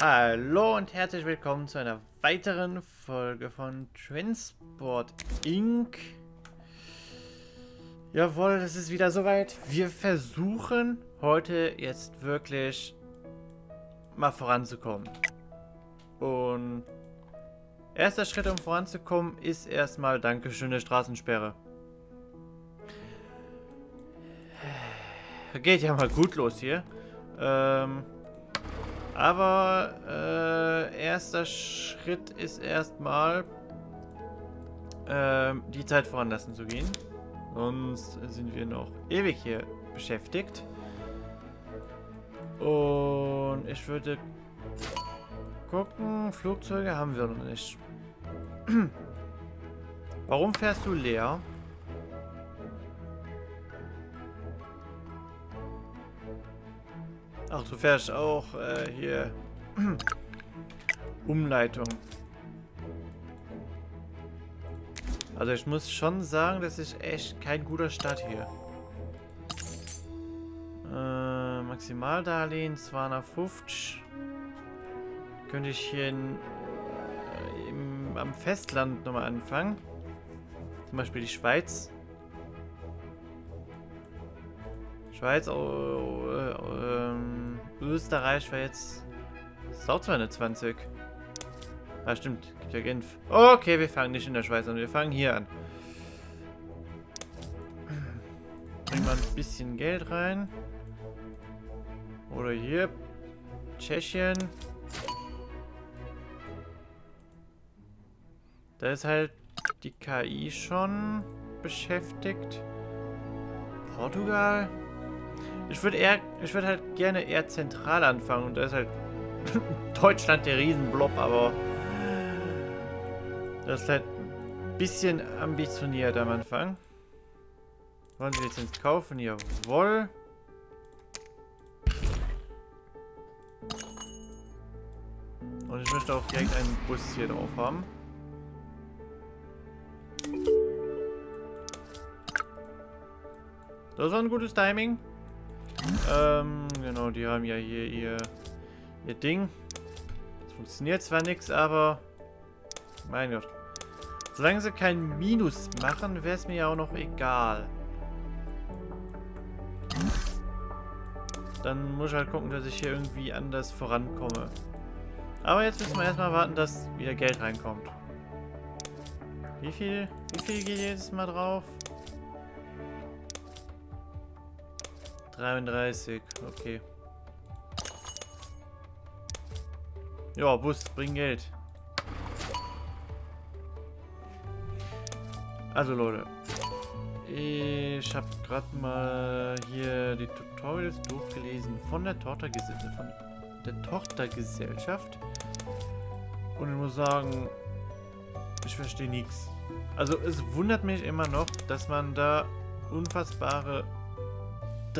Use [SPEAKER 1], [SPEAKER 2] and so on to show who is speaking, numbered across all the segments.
[SPEAKER 1] Hallo und herzlich willkommen zu einer weiteren Folge von Transport Inc. Jawohl, es ist wieder soweit. Wir versuchen heute jetzt wirklich mal voranzukommen. Und erster Schritt, um voranzukommen, ist erstmal Dankeschön der Straßensperre. Geht ja mal gut los hier. Ähm... Aber äh, erster Schritt ist erstmal äh, die Zeit voranlassen zu gehen. Sonst sind wir noch ewig hier beschäftigt. Und ich würde gucken, Flugzeuge haben wir noch nicht. Warum fährst du leer? Ach, du fährst auch äh, hier Umleitung. Also ich muss schon sagen, das ist echt kein guter Start hier. Äh, Maximaldarlehen 250. Könnte ich hier in, äh, im, am Festland nochmal anfangen. Zum Beispiel die Schweiz. Schweiz, oh, äh, ähm, Österreich war jetzt... ist auch 220. Ah, stimmt. Gibt ja Genf. Okay, wir fangen nicht in der Schweiz an. Wir fangen hier an. Bringen wir ein bisschen Geld rein. Oder hier. Tschechien. Da ist halt die KI schon beschäftigt. Portugal. Ich würde eher, ich würde halt gerne eher zentral anfangen und da ist halt Deutschland der Riesenblob, aber das ist halt ein bisschen ambitioniert am Anfang. Wollen Sie Lizenz kaufen? Jawohl. Und ich möchte auch direkt einen Bus hier drauf haben. Das war ein gutes Timing. Ähm, genau, die haben ja hier ihr, ihr Ding. Es funktioniert zwar nichts, aber... Mein Gott. Solange sie kein Minus machen, wäre es mir ja auch noch egal. Dann muss ich halt gucken, dass ich hier irgendwie anders vorankomme. Aber jetzt müssen wir erstmal warten, dass wieder Geld reinkommt. Wie viel, wie viel geht jetzt mal drauf? 33, okay. Ja, Bus, bring Geld. Also Leute, ich habe gerade mal hier die Tutorials durchgelesen von der von der Tochtergesellschaft. Und ich muss sagen, ich verstehe nichts. Also es wundert mich immer noch, dass man da unfassbare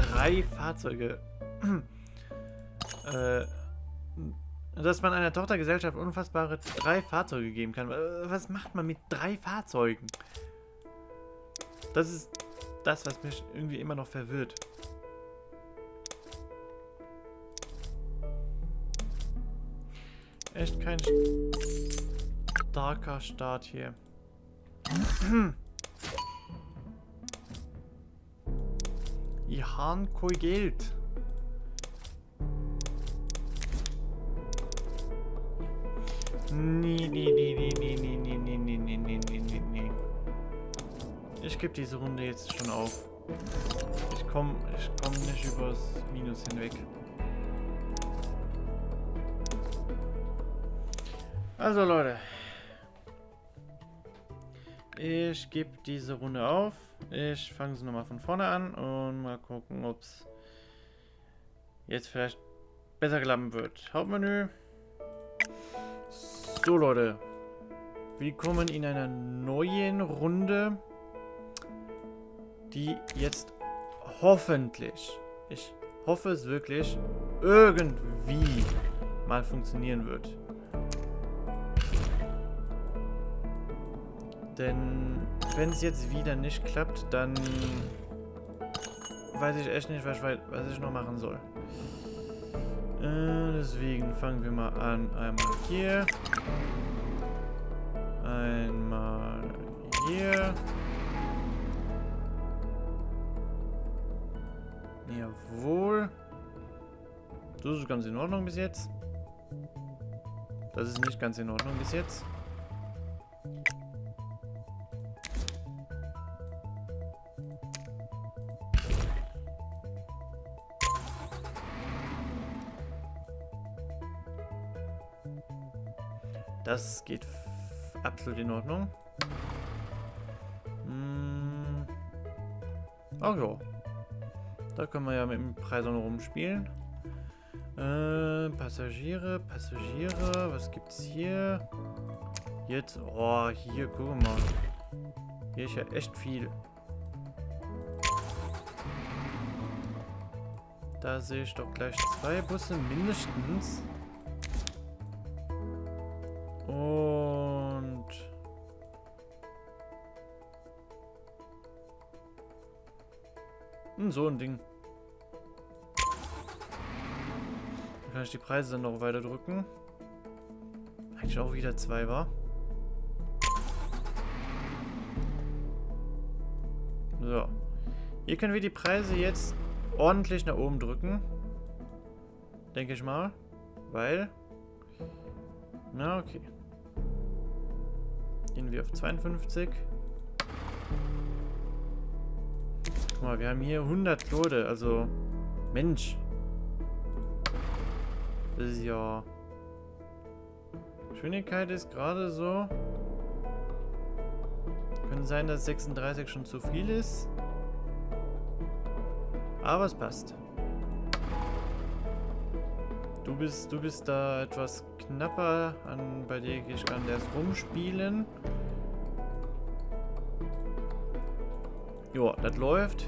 [SPEAKER 1] drei Fahrzeuge. äh, dass man einer Tochtergesellschaft unfassbare drei Fahrzeuge geben kann. Äh, was macht man mit drei Fahrzeugen? Das ist das, was mich irgendwie immer noch verwirrt. Echt kein starker Start hier. Ich habe kein Geld. Nee, nee, nee, nee, nee, nee, nee, nee, nee, nee, nee, nee, nee, nee. Ich gebe diese Runde jetzt schon auf. Ich komme ich komm nicht übers Minus hinweg. Also Leute. Ich gebe diese Runde auf. Ich fange sie nochmal von vorne an und mal gucken, ob es jetzt vielleicht besser klappen wird. Hauptmenü. So Leute. Willkommen in einer neuen Runde, die jetzt hoffentlich, ich hoffe es wirklich, irgendwie mal funktionieren wird. Denn wenn es jetzt wieder nicht klappt, dann weiß ich echt nicht, was, was ich noch machen soll. Äh, deswegen fangen wir mal an. Einmal hier. Einmal hier. Jawohl. Das ist ganz in Ordnung bis jetzt. Das ist nicht ganz in Ordnung bis jetzt. Das geht absolut in Ordnung. Hm. Ach ja. Da können wir ja mit dem Preis noch rumspielen. Äh, Passagiere, Passagiere, was gibt's hier? Jetzt, oh, hier, guck mal. Hier ist ja echt viel. Da sehe ich doch gleich zwei Busse mindestens. Und... Hm, so ein Ding. kann ich die Preise dann noch weiter drücken. Eigentlich auch wieder zwei war. So. Hier können wir die Preise jetzt ordentlich nach oben drücken. Denke ich mal. Weil... Na, okay. Gehen wir auf 52. Guck mal, wir haben hier 100 Leute, also... Mensch. Das ist ja... Geschwindigkeit ist gerade so. Könnte sein, dass 36 schon zu viel ist. Aber es passt. Du bist, du bist da etwas knapper. An, bei dir ich kann erst rumspielen. Jo, das läuft.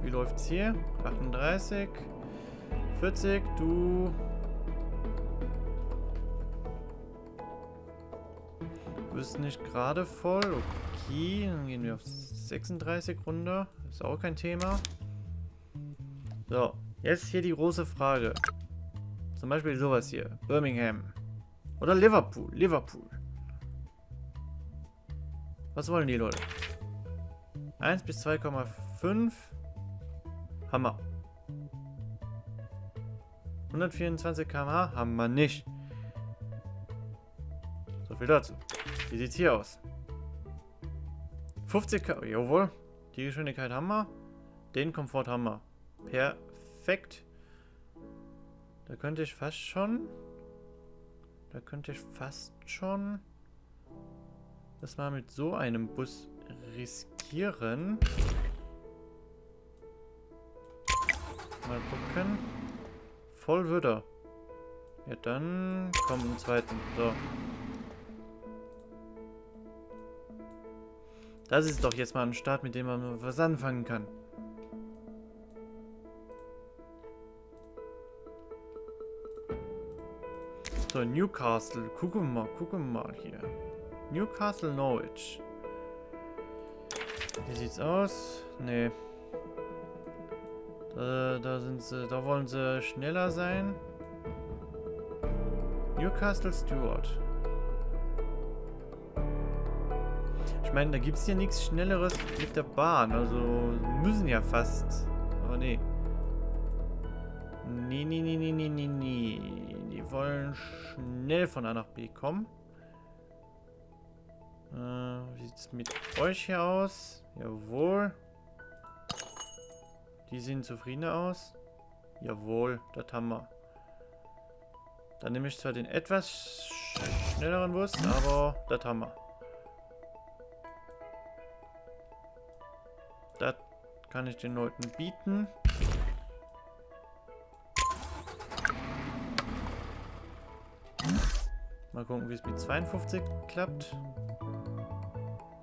[SPEAKER 1] Wie läuft's hier? 38. 40. Du bist nicht gerade voll. Okay, dann gehen wir auf 36 runter. Ist auch kein Thema. So, jetzt hier die große Frage. Zum Beispiel sowas hier. Birmingham. Oder Liverpool. Liverpool. Was wollen die Leute? 1 bis 2,5. Hammer. 124 km/h haben wir nicht. So viel dazu. Wie sieht's hier aus? 50 km. Jawohl. Die Geschwindigkeit haben wir. Den Komfort haben wir. Perfekt. Da könnte ich fast schon... Da könnte ich fast schon... Das mal mit so einem Bus riskieren. Mal gucken. Voll würde. Ja, dann kommt ein zweiten. So. Das ist doch jetzt mal ein Start, mit dem man was anfangen kann. So, Newcastle. Gucken mal, gucken mal hier. Newcastle Norwich. Wie sieht's aus? Nee. Da, da sind sie, da wollen sie schneller sein. Newcastle Stewart. Ich meine, da gibt es hier nichts Schnelleres mit der Bahn. Also müssen ja fast. Aber nee. Nee, nee, nee, nee, nee, nee, nee. Wollen schnell von A nach B kommen. Äh, wie sieht es mit euch hier aus? Jawohl. Die sehen zufriedener aus. Jawohl, das haben wir. Dann nehme ich zwar den etwas schnelleren Bus, aber das haben wir. Das kann ich den Leuten bieten. Mal gucken, wie es mit 52 klappt.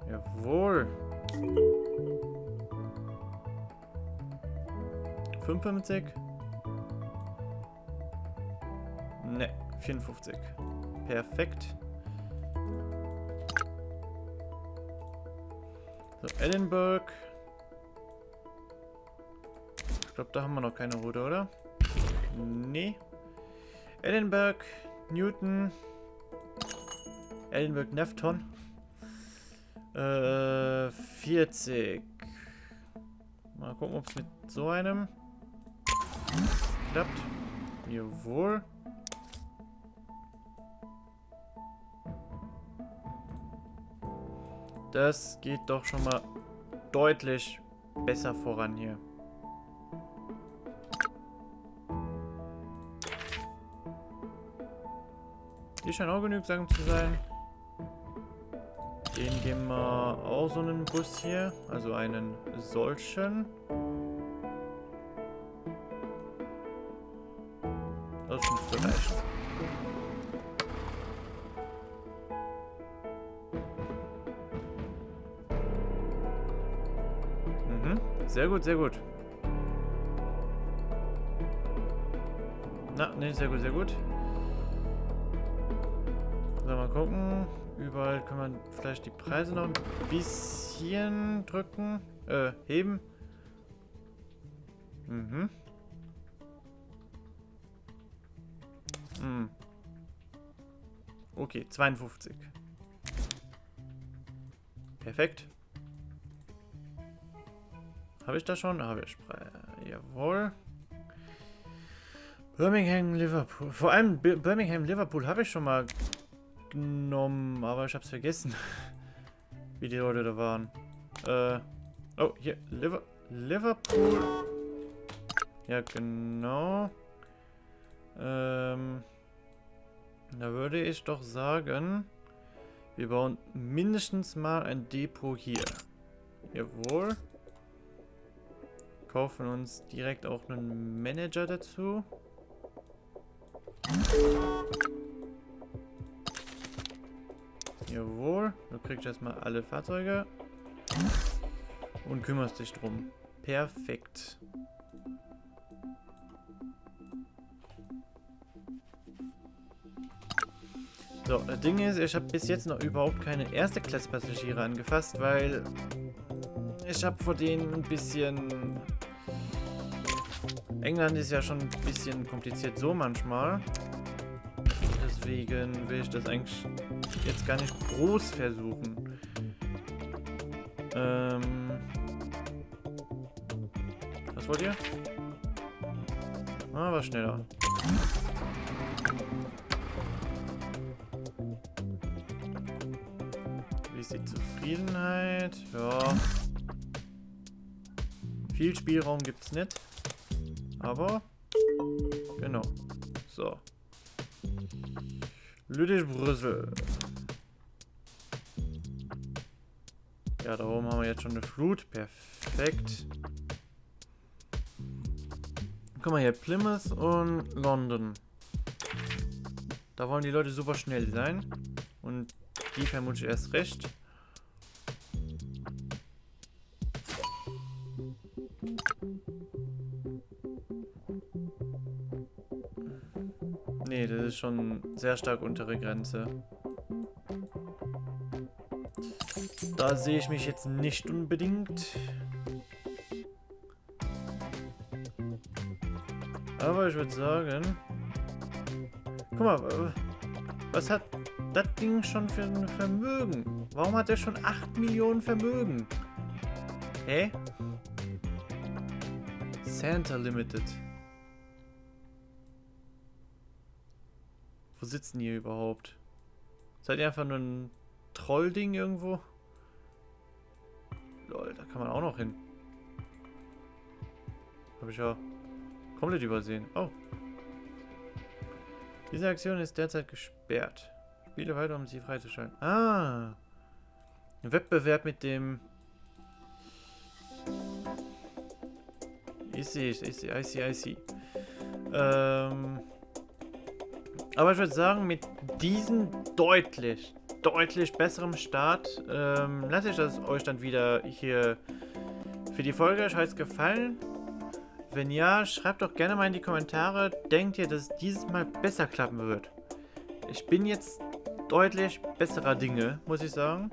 [SPEAKER 1] Jawohl. 55. Ne, 54. Perfekt. So, Edinburgh. Ich glaube, da haben wir noch keine Route, oder? Nee. Edinburgh, Newton, Edinburgh, Nefton. Äh, 40. Mal gucken, ob es mit so einem klappt. Jawohl. Das geht doch schon mal deutlich besser voran hier. Die scheinen auch genügsam zu sein. Den geben wir auch so einen Bus hier. Also einen solchen. Das müsste reichen. Mhm. Sehr gut, sehr gut. Na, ne, sehr gut, sehr gut. So, mal gucken. Überall kann man vielleicht die Preise noch ein bisschen drücken. Äh, heben. Mhm. Hm. Okay, 52. Perfekt. Habe ich da schon? Habe ich. Jawohl. Birmingham, Liverpool. Vor allem Birmingham, Liverpool habe ich schon mal genommen, aber ich habe es vergessen, wie die Leute da waren. Äh, oh, hier, Liver Liverpool. Ja, genau. Ähm, da würde ich doch sagen, wir bauen mindestens mal ein Depot hier. Jawohl. Kaufen uns direkt auch einen Manager dazu. Kriegst erstmal alle Fahrzeuge. Und kümmerst dich drum. Perfekt. So, das Ding ist, ich habe bis jetzt noch überhaupt keine erste Klasse Passagiere angefasst, weil ich habe vor denen ein bisschen... England ist ja schon ein bisschen kompliziert so manchmal. Deswegen will ich das eigentlich jetzt gar nicht groß versuchen. Ähm... Was wollt ihr? Ah, war schneller. Wie ist die Zufriedenheit? Ja. Viel Spielraum gibt es nicht. Aber, genau. So. Lüttich-Brüssel. Ja, da oben haben wir jetzt schon eine Flut. Perfekt. Guck mal hier, Plymouth und London. Da wollen die Leute super schnell sein. Und die vermute ich erst recht. Nee, das ist schon sehr stark untere Grenze. Da sehe ich mich jetzt nicht unbedingt. Aber ich würde sagen... Guck mal, was hat das Ding schon für ein Vermögen? Warum hat er schon 8 Millionen Vermögen? Hä? Santa Limited. Wo sitzen die überhaupt? Seid ihr einfach nur ein Trollding irgendwo? Lol, da kann man auch noch hin. Habe ich ja komplett übersehen. Oh. Diese Aktion ist derzeit gesperrt. Spiele weiter, um sie freizuschalten. Ah. Ein Wettbewerb mit dem... Ich sehe, ich sehe, I see, I see. Ähm... Aber ich würde sagen, mit diesem deutlich, deutlich besserem Start ähm, lasse ich das euch dann wieder hier für die Folge. Euch hat es gefallen? Wenn ja, schreibt doch gerne mal in die Kommentare, denkt ihr, dass es dieses Mal besser klappen wird? Ich bin jetzt deutlich besserer Dinge, muss ich sagen.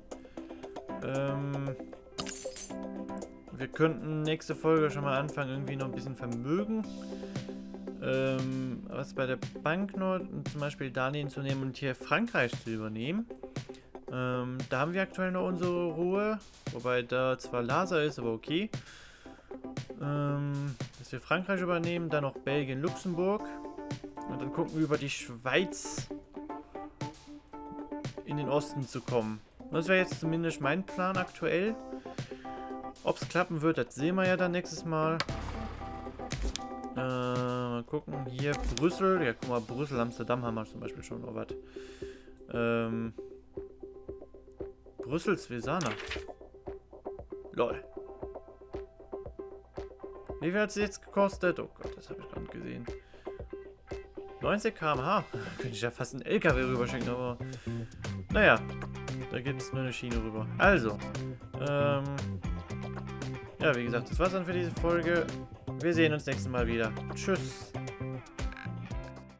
[SPEAKER 1] Ähm, wir könnten nächste Folge schon mal anfangen, irgendwie noch ein bisschen Vermögen ähm, was bei der Bank nur zum Beispiel Darlehen zu nehmen und hier Frankreich zu übernehmen. Ähm, da haben wir aktuell noch unsere Ruhe, wobei da zwar Laser ist, aber okay. Ähm, dass wir Frankreich übernehmen, dann noch Belgien, Luxemburg. Und dann gucken wir über die Schweiz in den Osten zu kommen. Das wäre jetzt zumindest mein Plan aktuell. Ob es klappen wird, das sehen wir ja dann nächstes Mal. Äh, mal gucken. Hier Brüssel. Ja, guck mal, Brüssel, Amsterdam haben wir zum Beispiel schon noch was. Ähm, Brüssel, Svesana. Lol. Wie viel hat es jetzt gekostet? Oh Gott, das habe ich gar nicht gesehen. 90 km/h. Könnte ich ja fast einen LKW rüberschicken, aber... Naja, da gibt es nur eine Schiene rüber. Also, ähm... Ja, wie gesagt, das war's dann für diese Folge. Wir sehen uns nächstes Mal wieder. Tschüss.